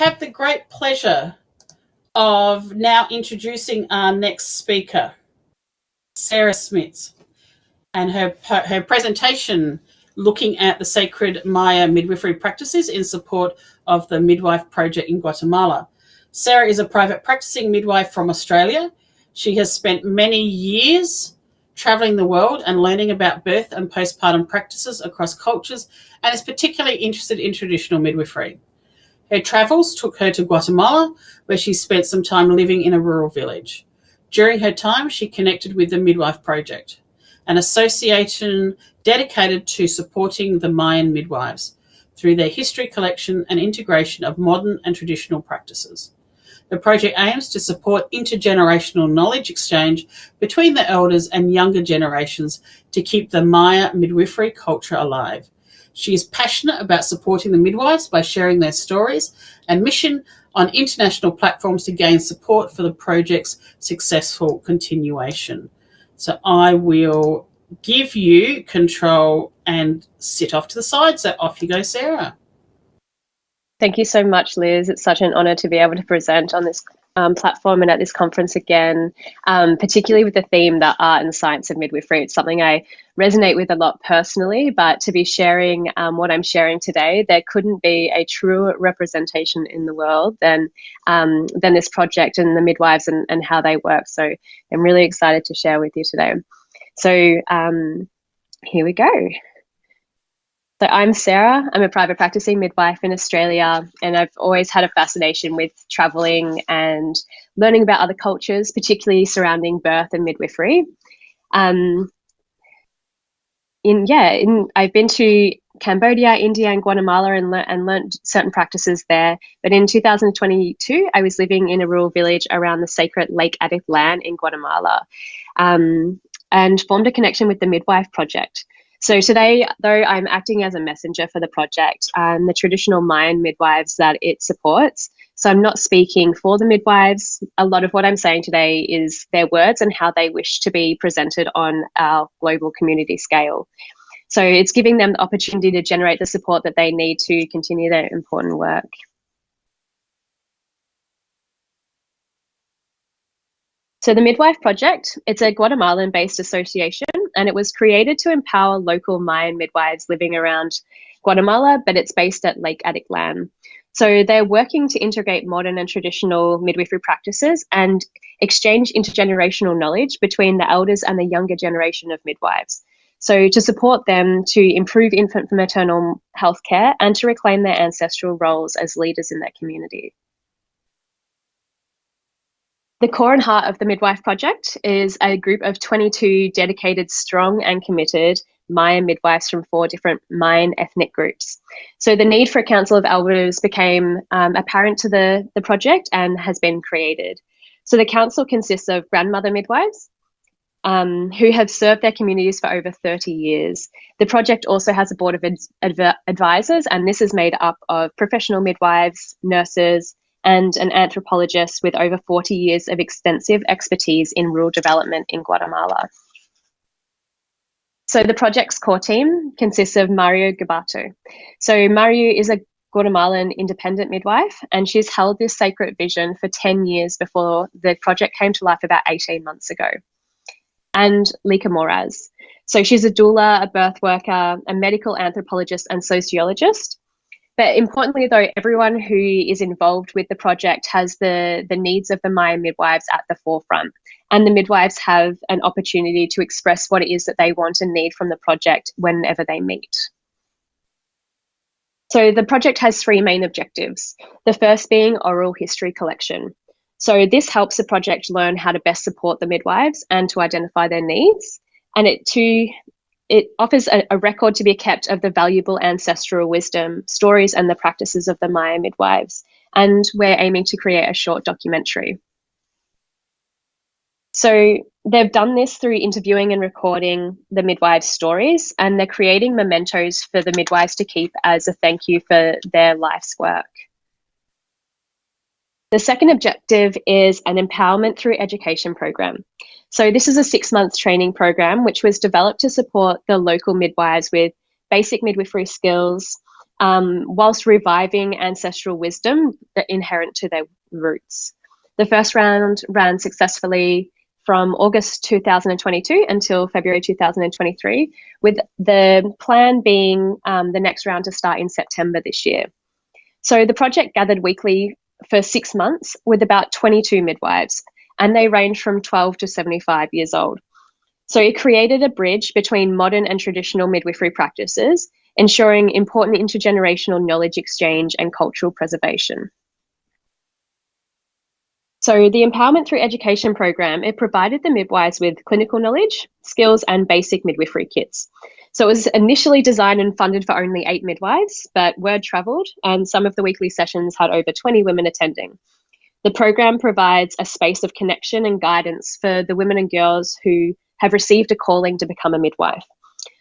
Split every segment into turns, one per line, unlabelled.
have the great pleasure of now introducing our next speaker, Sarah Smits, and her, her presentation looking at the sacred Maya midwifery practices in support of the Midwife Project in Guatemala. Sarah is a private practicing midwife from Australia. She has spent many years traveling the world and learning about birth and postpartum practices across cultures and is particularly interested in traditional midwifery. Her travels took her to Guatemala, where she spent some time living in a rural village. During her time, she connected with the Midwife Project, an association dedicated to supporting the Mayan midwives through their history collection and integration of modern and traditional practices. The project aims to support intergenerational knowledge exchange between the elders and younger generations to keep the Maya midwifery culture alive she is passionate about supporting the midwives by sharing their stories and mission on international platforms to gain support for the project's successful continuation. So I will give you control and sit off to the side. So off you go, Sarah.
Thank you so much, Liz. It's such an honour to be able to present on this um, platform and at this conference again, um, particularly with the theme, that art and science of midwifery. It's something I resonate with a lot personally, but to be sharing um, what I'm sharing today, there couldn't be a truer representation in the world than, um, than this project and the midwives and, and how they work. So I'm really excited to share with you today. So um, here we go. So I'm Sarah. I'm a private practicing midwife in Australia, and I've always had a fascination with traveling and learning about other cultures, particularly surrounding birth and midwifery. Um, in yeah, in I've been to Cambodia, India, and Guatemala and, le and learned certain practices there. But in 2022, I was living in a rural village around the sacred Lake Atitlan in Guatemala, um, and formed a connection with the Midwife Project. So today, though, I'm acting as a messenger for the project and the traditional Mayan midwives that it supports. So I'm not speaking for the midwives. A lot of what I'm saying today is their words and how they wish to be presented on our global community scale. So it's giving them the opportunity to generate the support that they need to continue their important work. So the Midwife Project, it's a Guatemalan-based association and it was created to empower local Mayan midwives living around Guatemala, but it's based at Lake Atitlan. So they're working to integrate modern and traditional midwifery practices and exchange intergenerational knowledge between the elders and the younger generation of midwives. So to support them to improve infant and maternal health care and to reclaim their ancestral roles as leaders in their community. The core and heart of the Midwife Project is a group of 22 dedicated, strong, and committed Mayan midwives from four different Mayan ethnic groups. So the need for a council of elders became um, apparent to the, the project and has been created. So the council consists of grandmother midwives um, who have served their communities for over 30 years. The project also has a board of adv advisors, and this is made up of professional midwives, nurses, and an anthropologist with over 40 years of extensive expertise in rural development in Guatemala. So the project's core team consists of Mariu Gabato. So Mariu is a Guatemalan independent midwife, and she's held this sacred vision for 10 years before the project came to life about 18 months ago. And Lika Moraz. So she's a doula, a birth worker, a medical anthropologist, and sociologist. But importantly, though, everyone who is involved with the project has the, the needs of the Maya midwives at the forefront. And the midwives have an opportunity to express what it is that they want and need from the project whenever they meet. So the project has three main objectives. The first being oral history collection. So this helps the project learn how to best support the midwives and to identify their needs. And it to it offers a, a, record to be kept of the valuable ancestral wisdom, stories, and the practices of the Maya midwives. And we're aiming to create a short documentary. So they've done this through interviewing and recording the midwives' stories, and they're creating mementos for the midwives to keep as a thank you for their life's work. The second objective is an empowerment through education program. So this is a six month training program which was developed to support the local midwives with basic midwifery skills, um, whilst reviving ancestral wisdom that inherent to their roots. The first round ran successfully from August 2022 until February 2023, with the plan being um, the next round to start in September this year. So the project gathered weekly for six months with about 22 midwives, and they range from 12 to 75 years old. So it created a bridge between modern and traditional midwifery practices, ensuring important intergenerational knowledge exchange and cultural preservation. So the Empowerment Through Education program, it provided the midwives with clinical knowledge, skills and basic midwifery kits. So it was initially designed and funded for only eight midwives, but word travelled and some of the weekly sessions had over 20 women attending. The program provides a space of connection and guidance for the women and girls who have received a calling to become a midwife.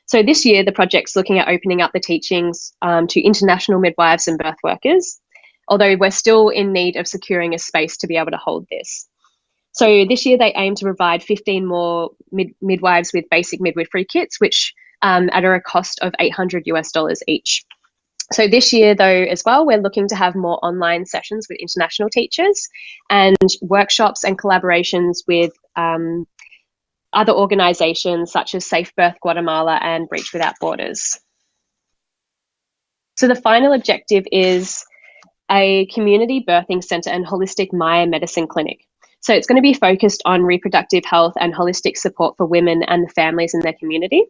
So this year, the project's looking at opening up the teachings um, to international midwives and birth workers, although we're still in need of securing a space to be able to hold this. So this year they aim to provide 15 more mid midwives with basic midwifery kits, which um, at a cost of 800 US dollars each. So this year, though, as well, we're looking to have more online sessions with international teachers and workshops and collaborations with um, other organisations such as Safe Birth Guatemala and Breech Without Borders. So the final objective is a community birthing centre and holistic Maya medicine clinic. So it's going to be focused on reproductive health and holistic support for women and the families in their community.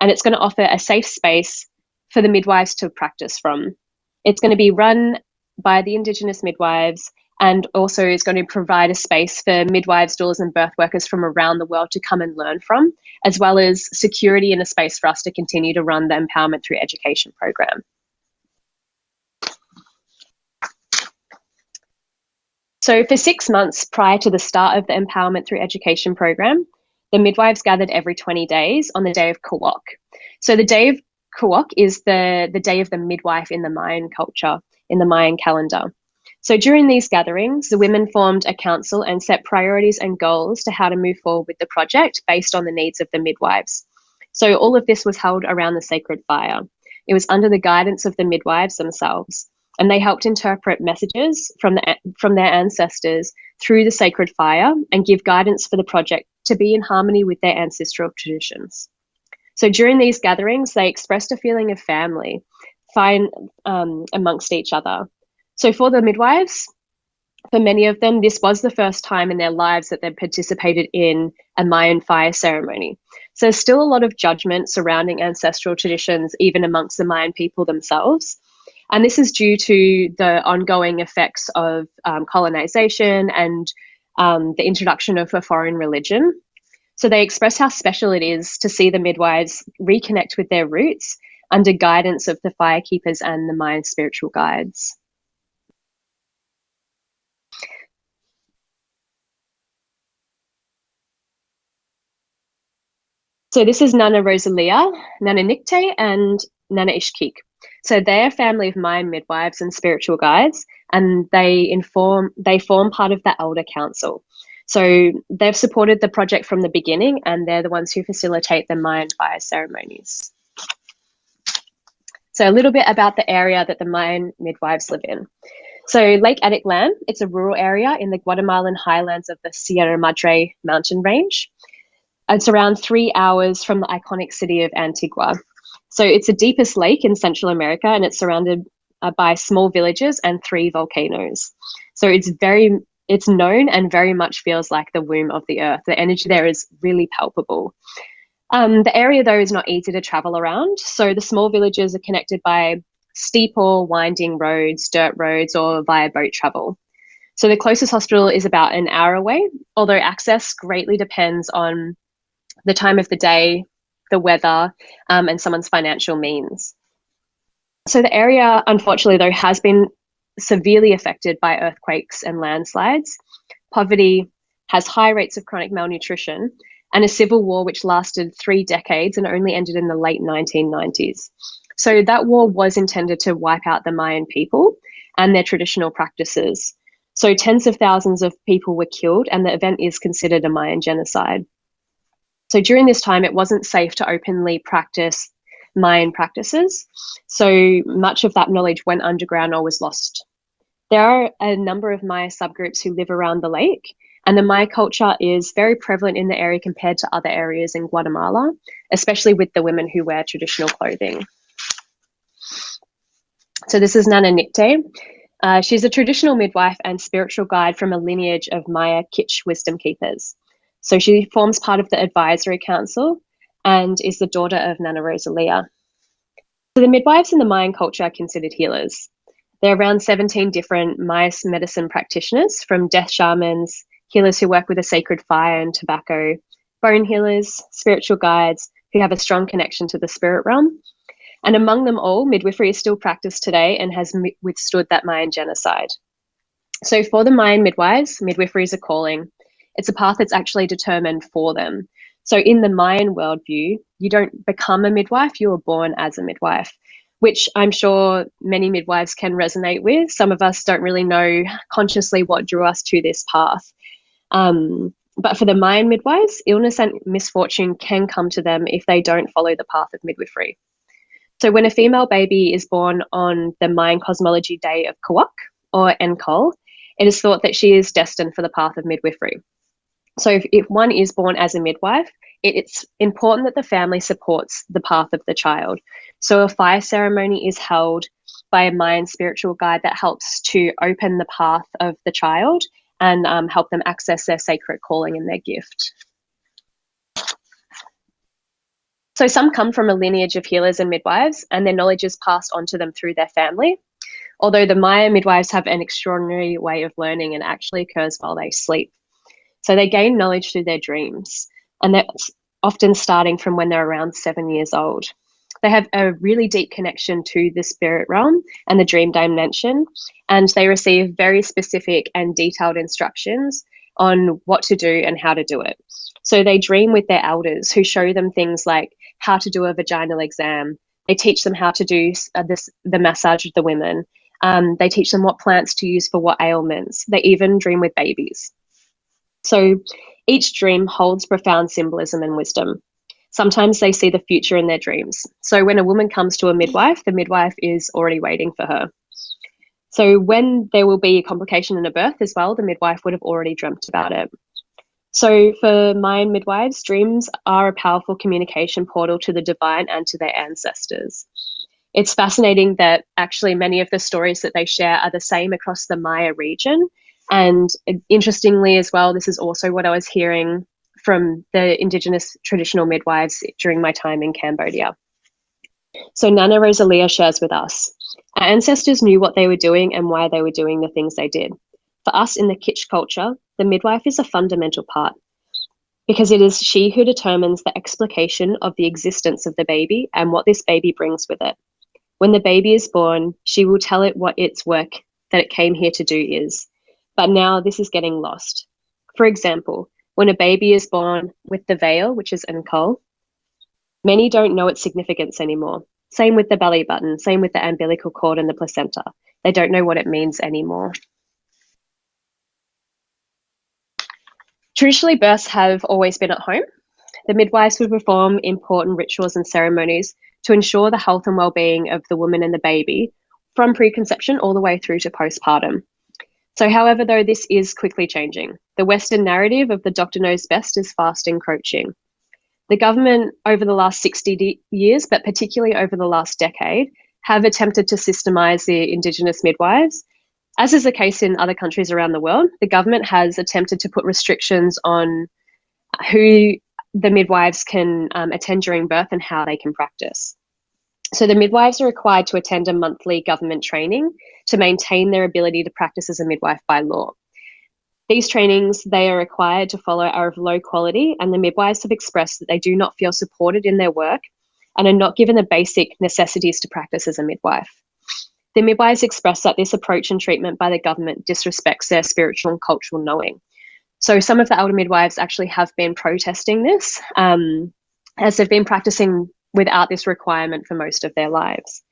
And it's going to offer a safe space for the midwives to practice from. It's going to be run by the Indigenous midwives and also is going to provide a space for midwives, doulas, and birth workers from around the world to come and learn from, as well as security and a space for us to continue to run the Empowerment Through Education program. So for six months prior to the start of the Empowerment Through Education program, the midwives gathered every 20 days on the day of Kawok. So the day of Kawok is the, the day of the midwife in the Mayan culture, in the Mayan calendar. So during these gatherings, the women formed a council and set priorities and goals to how to move forward with the project based on the needs of the midwives. So all of this was held around the sacred fire. It was under the guidance of the midwives themselves and they helped interpret messages from, the, from their ancestors through the sacred fire and give guidance for the project to be in harmony with their ancestral traditions. So during these gatherings, they expressed a feeling of family, fine um, amongst each other. So for the midwives, for many of them, this was the first time in their lives that they'd participated in a Mayan fire ceremony. So there's still a lot of judgment surrounding ancestral traditions, even amongst the Mayan people themselves. And this is due to the ongoing effects of um, colonization and um, the introduction of a foreign religion. So they express how special it is to see the midwives reconnect with their roots under guidance of the firekeepers and the Mayan spiritual guides. So this is Nana Rosalia, Nana Nikte, and Nana Ishkik. So they're a family of Mayan midwives and spiritual guides, and they inform they form part of the Elder Council. So they've supported the project from the beginning, and they're the ones who facilitate the Mayan fire ceremonies. So a little bit about the area that the Mayan midwives live in. So Lake Atitlan, it's a rural area in the Guatemalan highlands of the Sierra Madre mountain range. It's around three hours from the iconic city of Antigua. So it's the deepest lake in Central America and it's surrounded uh, by small villages and three volcanoes. So it's very, it's known and very much feels like the womb of the earth. The energy there is really palpable. Um, the area though is not easy to travel around. So the small villages are connected by steep or winding roads, dirt roads, or via boat travel. So the closest hospital is about an hour away, although access greatly depends on the time of the day, the weather, um, and someone's financial means. So the area, unfortunately, though, has been severely affected by earthquakes and landslides. Poverty has high rates of chronic malnutrition and a civil war which lasted three decades and only ended in the late 1990s. So that war was intended to wipe out the Mayan people and their traditional practices. So tens of thousands of people were killed, and the event is considered a Mayan genocide. So during this time, it wasn't safe to openly practice Mayan practices. So much of that knowledge went underground or was lost. There are a number of Maya subgroups who live around the lake, and the Maya culture is very prevalent in the area compared to other areas in Guatemala, especially with the women who wear traditional clothing. So this is Nana Nicte. Uh, she's a traditional midwife and spiritual guide from a lineage of Maya K'iche' wisdom keepers. So she forms part of the advisory council and is the daughter of Nana Rosalia. So the midwives in the Mayan culture are considered healers. There are around 17 different Maya medicine practitioners, from death shamans, healers who work with a sacred fire and tobacco, bone healers, spiritual guides who have a strong connection to the spirit realm. And among them all, midwifery is still practiced today and has withstood that Mayan genocide. So for the Mayan midwives, midwifery is a calling. It's a path that's actually determined for them. So in the Mayan worldview, you don't become a midwife, you are born as a midwife, which I'm sure many midwives can resonate with. Some of us don't really know consciously what drew us to this path. Um, but for the Mayan midwives, illness and misfortune can come to them if they don't follow the path of midwifery. So when a female baby is born on the Mayan cosmology day of Kawak or Enkol, it is thought that she is destined for the path of midwifery. So if, if one is born as a midwife, it, it's important that the family supports the path of the child. So a fire ceremony is held by a Mayan spiritual guide that helps to open the path of the child and um, help them access their sacred calling and their gift. So some come from a lineage of healers and midwives, and their knowledge is passed on to them through their family. Although the Maya midwives have an extraordinary way of learning and actually occurs while they sleep. So they gain knowledge through their dreams, and that's often starting from when they're around seven years old. They have a really deep connection to the spirit realm and the dream dimension, and they receive very specific and detailed instructions on what to do and how to do it. So they dream with their elders who show them things like how to do a vaginal exam. They teach them how to do uh, this, the massage of the women. Um, they teach them what plants to use for what ailments. They even dream with babies. So each dream holds profound symbolism and wisdom. Sometimes they see the future in their dreams. So when a woman comes to a midwife, the midwife is already waiting for her. So when there will be a complication in a birth as well, the midwife would have already dreamt about it. So for Mayan midwives, dreams are a powerful communication portal to the divine and to their ancestors. It's fascinating that actually many of the stories that they share are the same across the Maya region and uh, interestingly, as well, this is also what I was hearing from the Indigenous traditional midwives during my time in Cambodia. So Nana Rosalia shares with us our ancestors knew what they were doing and why they were doing the things they did. For us in the K'iche' culture, the midwife is a fundamental part because it is she who determines the explication of the existence of the baby and what this baby brings with it. When the baby is born, she will tell it what its work that it came here to do is, but now this is getting lost. For example, when a baby is born with the veil, which is Enkol, many don't know its significance anymore. Same with the belly button, same with the umbilical cord and the placenta. They don't know what it means anymore. Traditionally, births have always been at home. The midwives would perform important rituals and ceremonies to ensure the health and well-being of the woman and the baby from preconception all the way through to postpartum. So, however, though this is quickly changing, the Western narrative of the doctor knows best is fast encroaching. The government over the last 60 years, but particularly over the last decade, have attempted to systemize the Indigenous midwives. As is the case in other countries around the world, the government has attempted to put restrictions on who the midwives can um, attend during birth and how they can practice. So the midwives are required to attend a monthly government training to maintain their ability to practice as a midwife by law. These trainings they are required to follow are of low quality, and the midwives have expressed that they do not feel supported in their work and are not given the basic necessities to practice as a midwife. The midwives express that this approach and treatment by the government disrespects their spiritual and cultural knowing. So some of the elder midwives actually have been protesting this um, as they've been practicing without this requirement for most of their lives.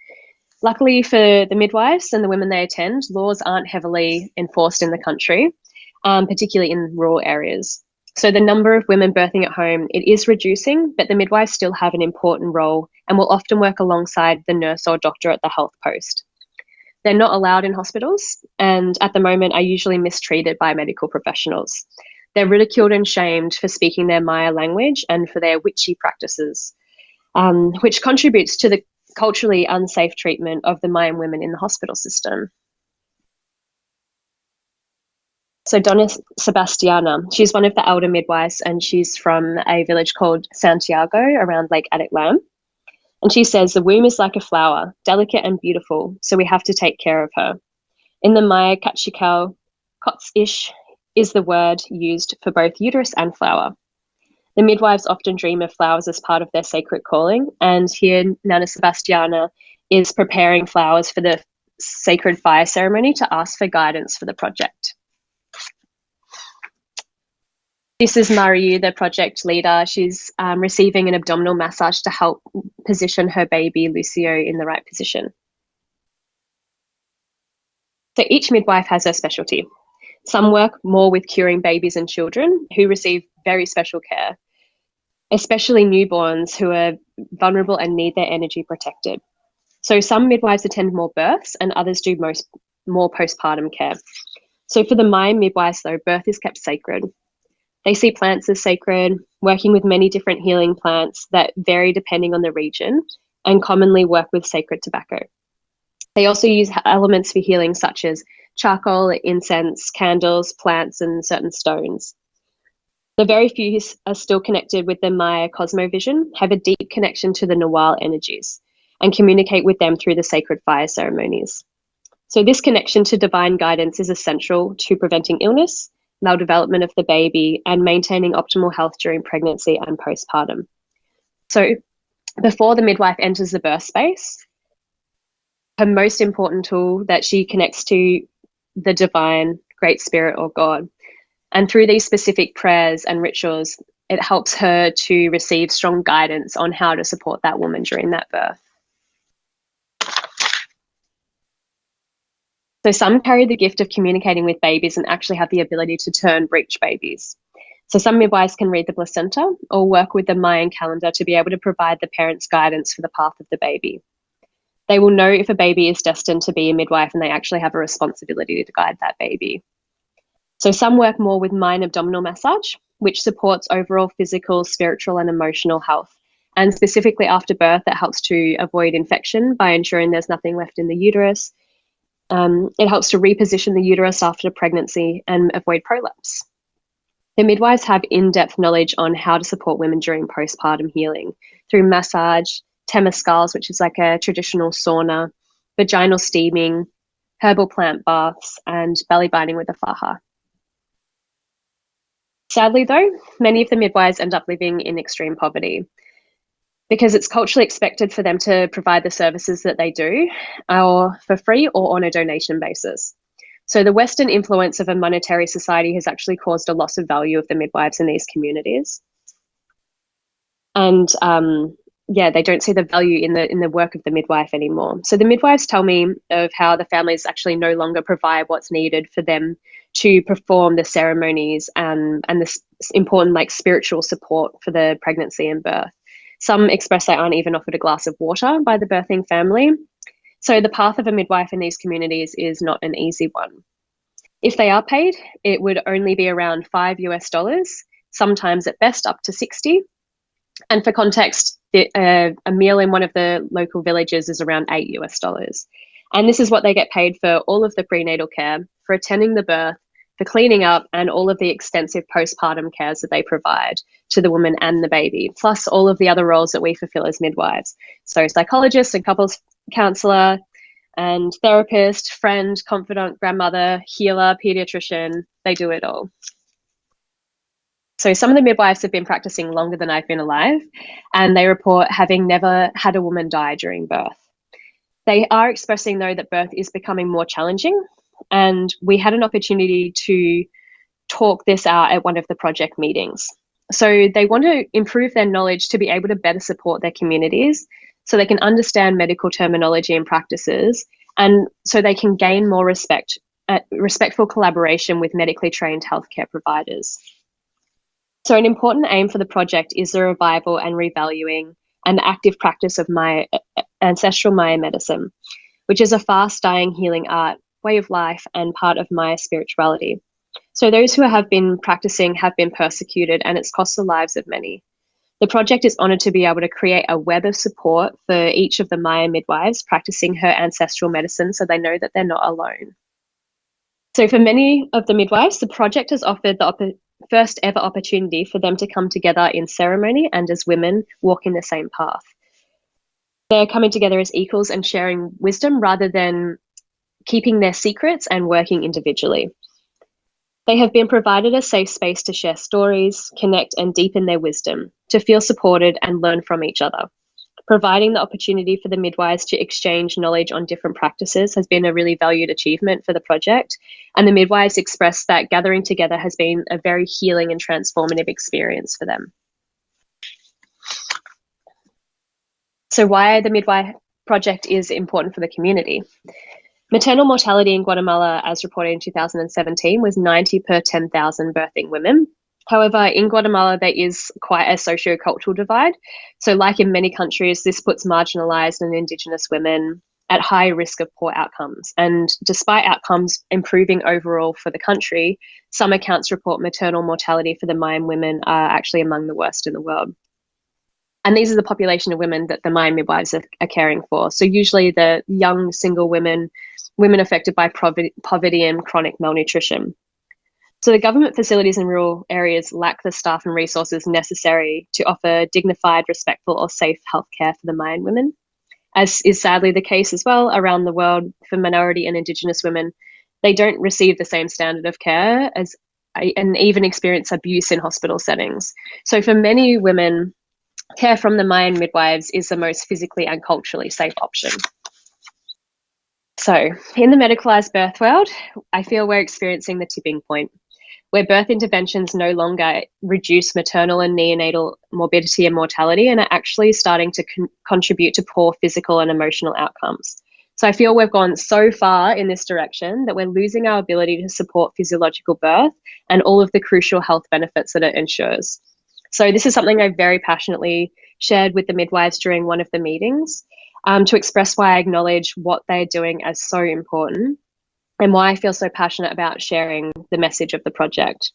Luckily for the midwives and the women they attend, laws aren't heavily enforced in the country, um, particularly in rural areas. So the number of women birthing at home, it is reducing, but the midwives still have an important role and will often work alongside the nurse or doctor at the health post. They're not allowed in hospitals and at the moment are usually mistreated by medical professionals. They're ridiculed and shamed for speaking their Maya language and for their witchy practices, um, which contributes to the culturally unsafe treatment of the Mayan women in the hospital system. So Doña Sebastiana, she's one of the elder midwives and she's from a village called Santiago around Lake Atitlan. And she says the womb is like a flower, delicate and beautiful, so we have to take care of her. In the Maya Kaqchikel, kotsish is the word used for both uterus and flower. The midwives often dream of flowers as part of their sacred calling, and here Nana Sebastiana is preparing flowers for the sacred fire ceremony to ask for guidance for the project. This is Mariu, the project leader. She's um, receiving an abdominal massage to help position her baby Lucio in the right position. So each midwife has her specialty. Some work more with curing babies and children who receive very special care, especially newborns who are vulnerable and need their energy protected. So some midwives attend more births and others do most more postpartum care. So for the Mayan midwives though, birth is kept sacred. They see plants as sacred, working with many different healing plants that vary depending on the region and commonly work with sacred tobacco. They also use elements for healing such as charcoal, incense, candles, plants, and certain stones. The very few who are still connected with the Maya cosmovision have a deep connection to the Nawal energies and communicate with them through the sacred fire ceremonies. So this connection to divine guidance is essential to preventing illness, maldevelopment of the baby, and maintaining optimal health during pregnancy and postpartum. So before the midwife enters the birth space, her most important tool that she connects to the divine, great spirit, or God. And through these specific prayers and rituals, it helps her to receive strong guidance on how to support that woman during that birth. So some carry the gift of communicating with babies and actually have the ability to turn breech babies. So some midwives can read the placenta or work with the Mayan calendar to be able to provide the parents guidance for the path of the baby. They will know if a baby is destined to be a midwife and they actually have a responsibility to guide that baby. So some work more with Mayan abdominal massage, which supports overall physical, spiritual, and emotional health. And specifically after birth, it helps to avoid infection by ensuring there's nothing left in the uterus. Um, it helps to reposition the uterus after pregnancy and avoid prolapse. The midwives have in depth knowledge on how to support women during postpartum healing through massage, temescals, which is like a traditional sauna, vaginal steaming, herbal plant baths, and belly binding with a faja. Sadly, though, many of the midwives end up living in extreme poverty because it's culturally expected for them to provide the services that they do or for free or on a donation basis. So the Western influence of a monetary society has actually caused a loss of value of the midwives in these communities. And um, yeah, they don't see the value in the in the work of the midwife anymore. So the midwives tell me of how the families actually no longer provide what's needed for them to perform the ceremonies and and this important like spiritual support for the pregnancy and birth. Some express they aren't even offered a glass of water by the birthing family. So the path of a midwife in these communities is not an easy one. If they are paid, it would only be around five US dollars, sometimes at best up to 60. And for context, uh, a meal in one of the local villages is around eight US dollars. And this is what they get paid for all of the prenatal care, for attending the birth, for cleaning up, and all of the extensive postpartum cares that they provide to the woman and the baby, plus all of the other roles that we fulfill as midwives. So, psychologist and couples counselor and therapist, friend, confidant, grandmother, healer, pediatrician, they do it all. So some of the midwives have been practicing longer than I've been alive, and they report having never had a woman die during birth. They are expressing, though, that birth is becoming more challenging, and we had an opportunity to talk this out at one of the project meetings. So they want to improve their knowledge to be able to better support their communities so they can understand medical terminology and practices, and so they can gain more respect, uh, respectful collaboration with medically trained healthcare providers. So, an important aim for the project is the revival and revaluing and active practice of my ancestral Maya medicine, which is a fast dying healing art, way of life, and part of Maya spirituality. So, those who have been practicing have been persecuted, and it's cost the lives of many. The project is honoured to be able to create a web of support for each of the Maya midwives practicing her ancestral medicine so they know that they're not alone. So, for many of the midwives, the project has offered the first ever opportunity for them to come together in ceremony and as women walking the same path. They're coming together as equals and sharing wisdom rather than keeping their secrets and working individually. They have been provided a safe space to share stories, connect, and deepen their wisdom, to feel supported and learn from each other. Providing the opportunity for the midwives to exchange knowledge on different practices has been a really valued achievement for the project, and the midwives expressed that gathering together has been a very healing and transformative experience for them. So, why the midwife project is important for the community. Maternal mortality in Guatemala, as reported in 2017, was 90 per 10,000 birthing women. However, in Guatemala, there is quite a socio-cultural divide. So, like in many countries, this puts marginalized and Indigenous women at high risk of poor outcomes. And despite outcomes improving overall for the country, some accounts report maternal mortality for the Mayan women are actually among the worst in the world. And these are the population of women that the Mayan midwives are, are caring for. So, usually the young single women women affected by poverty and chronic malnutrition. So the government facilities in rural areas lack the staff and resources necessary to offer dignified, respectful, or safe healthcare for the Mayan women, as is sadly the case as well around the world for minority and Indigenous women. They don't receive the same standard of care as and even experience abuse in hospital settings. So for many women, care from the Mayan midwives is the most physically and culturally safe option. So, in the medicalised birth world, I feel we're experiencing the tipping point where birth interventions no longer reduce maternal and neonatal morbidity and mortality and are actually starting to con- contribute to poor physical and emotional outcomes. So I feel we've gone so far in this direction that we're losing our ability to support physiological birth and all of the crucial health benefits that it ensures. So this is something I very passionately shared with the midwives during one of the meetings um, to express why I acknowledge what they're doing as so important and why I feel so passionate about sharing the message of the project.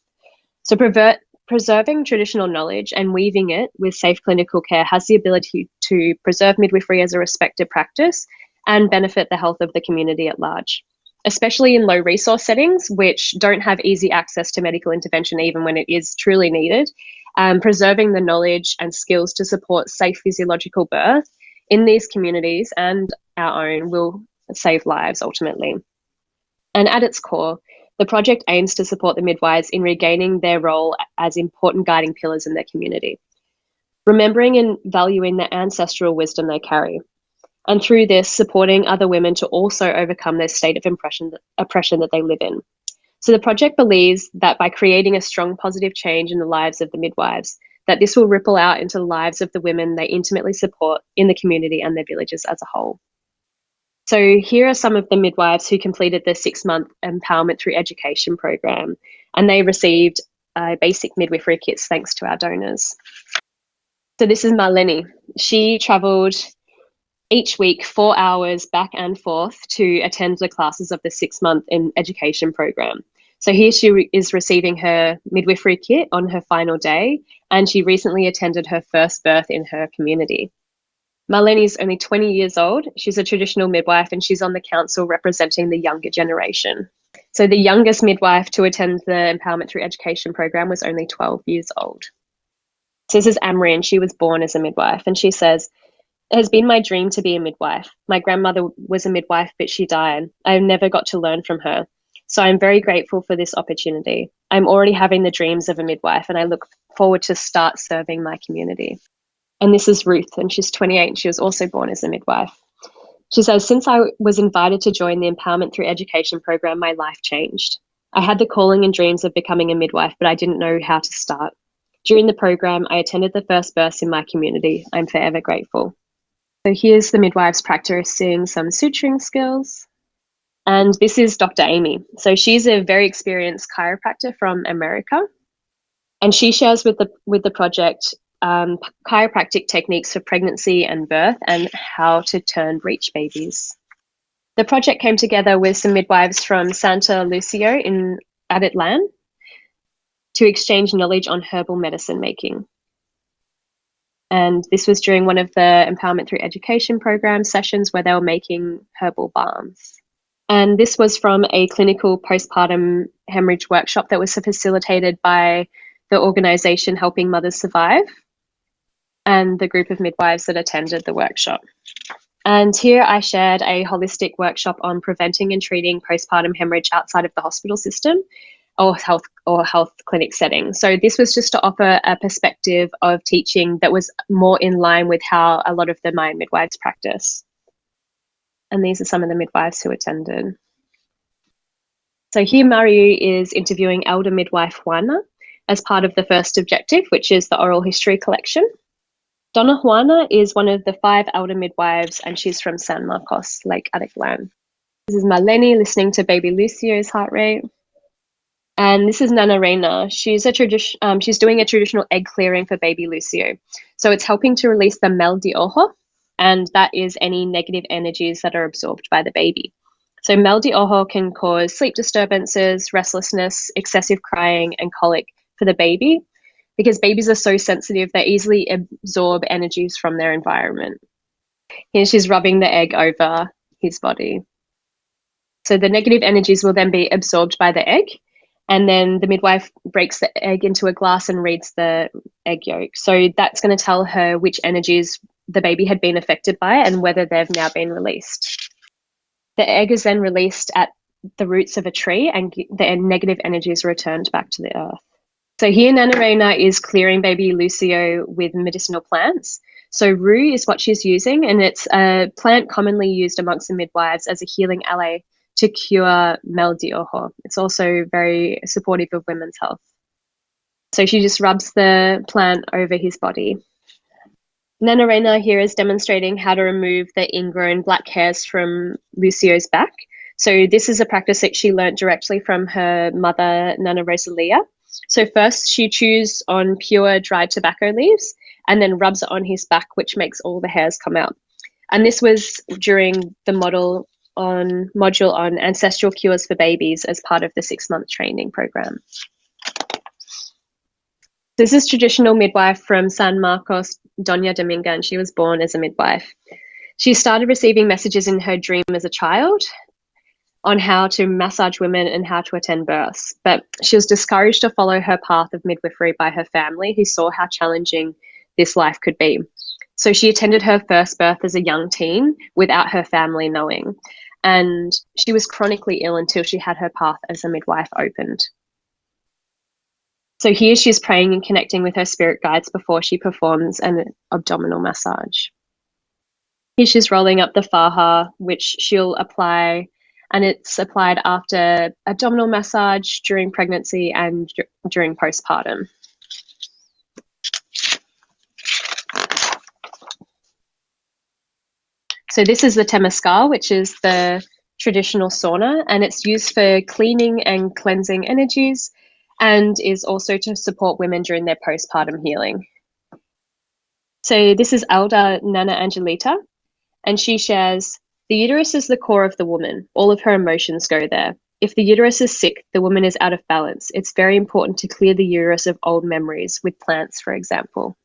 So, pervert, preserving traditional knowledge and weaving it with safe clinical care has the ability to preserve midwifery as a respected practice and benefit the health of the community at large, especially in low resource settings, which don't have easy access to medical intervention even when it is truly needed. Um, preserving the knowledge and skills to support safe physiological birth in these communities and our own will save lives ultimately. And at its core, the project aims to support the midwives in regaining their role as important guiding pillars in their community, remembering and valuing the ancestral wisdom they carry, and through this, supporting other women to also overcome their state of oppression, oppression that they live in. So the project believes that by creating a strong positive change in the lives of the midwives, that this will ripple out into the lives of the women they intimately support in the community and their villages as a whole. So, here are some of the midwives who completed the six month empowerment through education program, and they received uh, basic midwifery kits thanks to our donors. So, this is Marlene. She travelled each week four hours back and forth to attend the classes of the six month in education program. So here she re- is receiving her midwifery kit on her final day, and she recently attended her first birth in her community. Marlene is only 20 years old. She's a traditional midwife and she's on the council representing the younger generation. So the youngest midwife to attend the Empowerment Through Education program was only 12 years old. So this is Amri, and she was born as a midwife. And she says, It has been my dream to be a midwife. My grandmother was a midwife, but she died. I never got to learn from her. So I'm very grateful for this opportunity. I'm already having the dreams of a midwife and I look forward to start serving my community. And this is Ruth, and she's 28 and she was also born as a midwife. She says, Since I was invited to join the Empowerment Through Education program, my life changed. I had the calling and dreams of becoming a midwife, but I didn't know how to start. During the program, I attended the first births in my community. I'm forever grateful. So here's the midwife's midwives practicing some suturing skills. And this is Dr. Amy. So she's a very experienced chiropractor from America. And she shares with the with the project um, chiropractic techniques for pregnancy and birth and how to turn breech babies. The project came together with some midwives from Santa Lucia in Atitlan to exchange knowledge on herbal medicine making. And this was during one of the Empowerment Through Education program sessions where they were making herbal balms. And this was from a clinical postpartum hemorrhage workshop that was facilitated by the organization Helping Mothers Survive and the group of midwives that attended the workshop. And here I shared a holistic workshop on preventing and treating postpartum hemorrhage outside of the hospital system or health or health clinic setting. So this was just to offer a perspective of teaching that was more in line with how a lot of the Mayan midwives practice. And these are some of the midwives who attended. So here Mariu is interviewing elder midwife Juana as part of the first objective, which is the oral history collection. Doña Juana is one of the five elder midwives and she's from San Marcos, Lake Atitlan. This is Maleni listening to baby Lucio's heart rate. And this is Nana Reina. She's a tradition. Um, she's doing a traditional egg clearing for baby Lucio. So it's helping to release the mal de ojo, and that is any negative energies that are absorbed by the baby. So mal de ojo can cause sleep disturbances, restlessness, excessive crying, and colic for the baby, because babies are so sensitive they easily absorb energies from their environment. Here she's rubbing the egg over his body. So the negative energies will then be absorbed by the egg and then the midwife breaks the egg into a glass and reads the egg yolk. So that's going to tell her which energies the baby had been affected by it and whether they've now been released. The egg is then released at the roots of a tree and the negative energy is returned back to the earth. So here Nana Reina is clearing baby Lucio with medicinal plants. So rue is what she's using and it's a plant commonly used amongst the midwives as a healing ally to cure mal de ojo. It's also very supportive of women's health. So she just rubs the plant over his body. Nana Reina here is demonstrating how to remove the ingrown black hairs from Lucio's back. So this is a practice that she learned directly from her mother, Nana Rosalia. So first she chews on pure dried tobacco leaves and then rubs it on his back, which makes all the hairs come out. And this was during the model on module on ancestral cures for babies as part of the six month training program. This is traditional midwife from San Marcos, Doña Dominga, and she was born as a midwife. She started receiving messages in her dream as a child on how to massage women and how to attend births, but she was discouraged to follow her path of midwifery by her family, who saw how challenging this life could be. So she attended her first birth as a young teen without her family knowing and she was chronically ill until she had her path as a midwife opened. So here she's praying and connecting with her spirit guides before she performs an abdominal massage. Here she's rolling up the faja, which she'll apply, and it's applied after abdominal massage during pregnancy and during postpartum. So this is the Temescal, which is the traditional sauna, and it's used for cleaning and cleansing energies and is also to support women during their postpartum healing. So this is Elder Nana Angelita, and she shares, the uterus is the core of the woman. All of her emotions go there. If the uterus is sick, the woman is out of balance. It's very important to clear the uterus of old memories with plants, for example.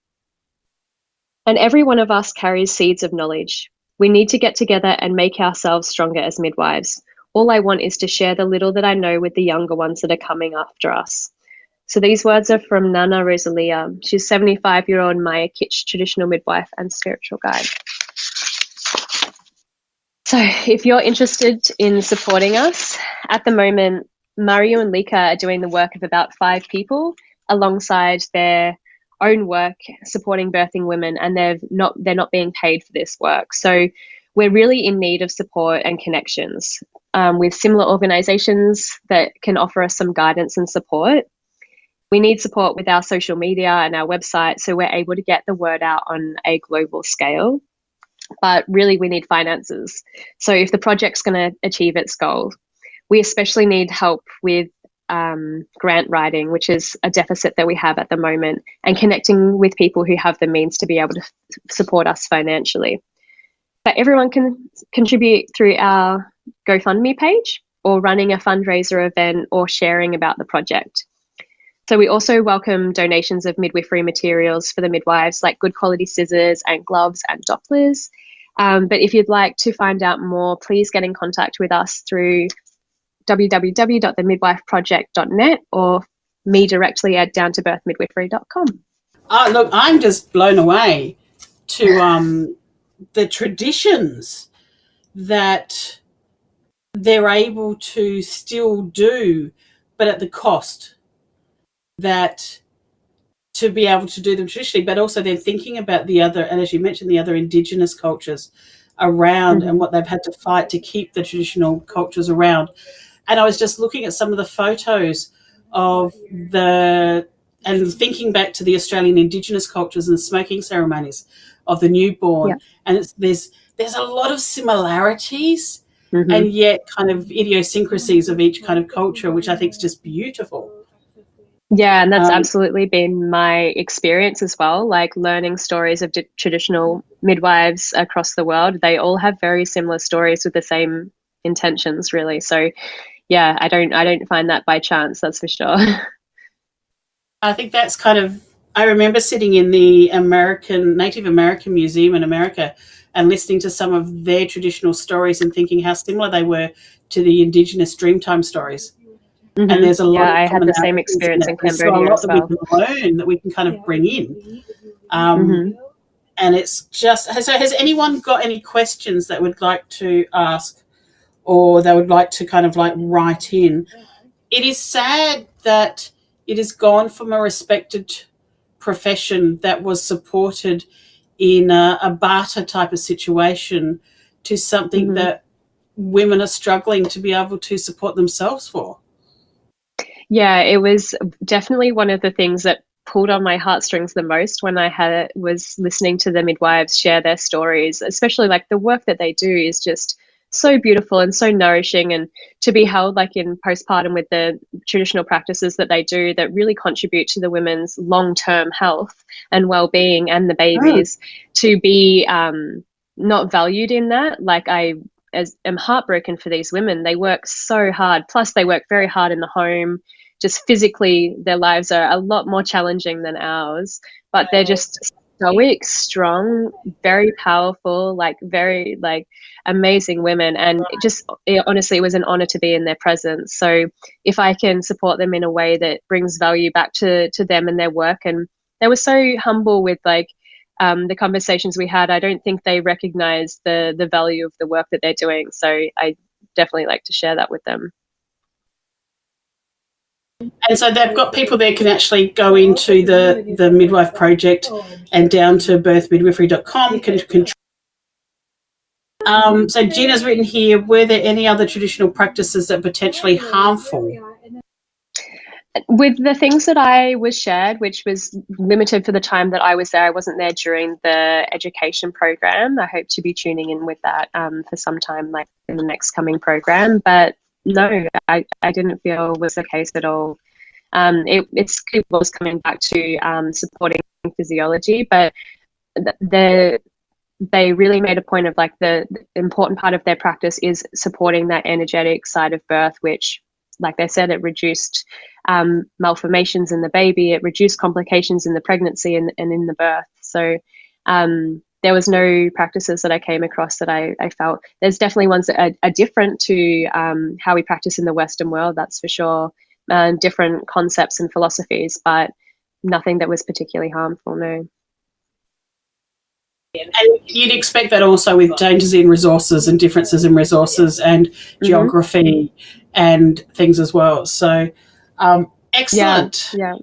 And every one of us carries seeds of knowledge. We need to get together and make ourselves stronger as midwives. All I want is to share the little that I know with the younger ones that are coming after us. So these words are from Nana Rosalia. She's 75 year old Maya K'iche' traditional midwife and spiritual guide. So if you're interested in supporting us, at the moment, Mariu and Lika are doing the work of about five people alongside their own work supporting birthing women and they're not they're not being paid for this work so we're really in need of support and connections um, with similar organizations that can offer us some guidance and support. We need support with our social media and our website so we're able to get the word out on a global scale. But really we need finances. So if the project's going to achieve its goal we especially need help with um, grant writing, which is a deficit that we have at the moment, and connecting with people who have the means to be able to support us financially. But everyone can contribute through our GoFundMe page or running a fundraiser event or sharing about the project. So we also welcome donations of midwifery materials for the midwives, like good quality scissors and gloves and Dopplers. Um, but if you'd like to find out more, please get in contact with us through www.themidwifeproject.net or me directly at downtobirthmidwifery.com.
Oh, look, I'm just blown away to um, the traditions that they're able to still do, but at the cost that to be able to do them traditionally, but also then thinking about the other, and as you mentioned, the other indigenous cultures around mm-hmm. and what they've had to fight to keep the traditional cultures around. And I was just looking at some of the photos of the and thinking back to the Australian Indigenous cultures and smoking ceremonies of the newborn, yeah. and there's there's a lot of similarities mm-hmm. and yet kind of idiosyncrasies of each kind of culture, which I think is just beautiful.
Yeah, and that's um, absolutely been my experience as well. Like learning stories of d- traditional midwives across the world, they all have very similar stories with the same intentions, really. So, yeah, I don't, I don't find that by chance. That's for sure.
I think that's kind of. I remember sitting in the American Native American Museum in America and listening to some of their traditional stories and thinking how similar they were to the Indigenous Dreamtime stories.
Mm-hmm. And there's a lot. Yeah, I had the same experience in Cambodia so a lot
that well. we can learn that we can kind of bring in. Um, mm-hmm. And it's just so. Has anyone got any questions that would like to ask, or they would like to kind of like write in? It is sad that it has gone from a respected profession that was supported in a, a barter type of situation to something mm-hmm. that women are struggling to be able to support themselves for.
Yeah, it was definitely one of the things that pulled on my heartstrings the most when I had was listening to the midwives share their stories, especially like the work that they do is just so beautiful and so nourishing and to be held like in postpartum with the traditional practices that they do that really contribute to the women's long-term health and well-being and the babies oh. to be um, not valued in that. Like i as am heartbroken for these women. They work so hard. Plus they work very hard in the home. Just physically their lives are a lot more challenging than ours but they're just stoic strong very powerful like very like amazing women. And it just it, honestly it was an honor to be in their presence. So if i can support them in a way that brings value back to to them and their work. And they were so humble with like um, the conversations we had. I don't think they recognize the the value of the work that they're doing. So i definitely like to share that with them
and so they've got people there can actually go into the the midwife project and down to birthmidwifery.com can, can um, so Gina's written here, were there any other traditional practices that potentially harmful?
With the things that I was shared, which was limited for the time that I was there, I wasn't there during the education program. I hope to be tuning in with that um, for some time, like in the next coming program. But no, I, I didn't feel was the case at all. Um, it, it's, it was coming back to um, supporting physiology, but the they really made a point of like the, the, important part of their practice is supporting that energetic side of birth, which, like they said, it reduced um, malformations in the baby, it reduced complications in the pregnancy and, and in the birth. So um, there was no practices that I came across that I, I felt. There's definitely ones that are, are different to um, how we practice in the Western world, that's for sure, and different concepts and philosophies, but nothing that was particularly harmful, no.
And you'd expect that also with changes in resources and differences in resources and mm-hmm. geography and things as well. So, um, excellent.
Yeah. yeah.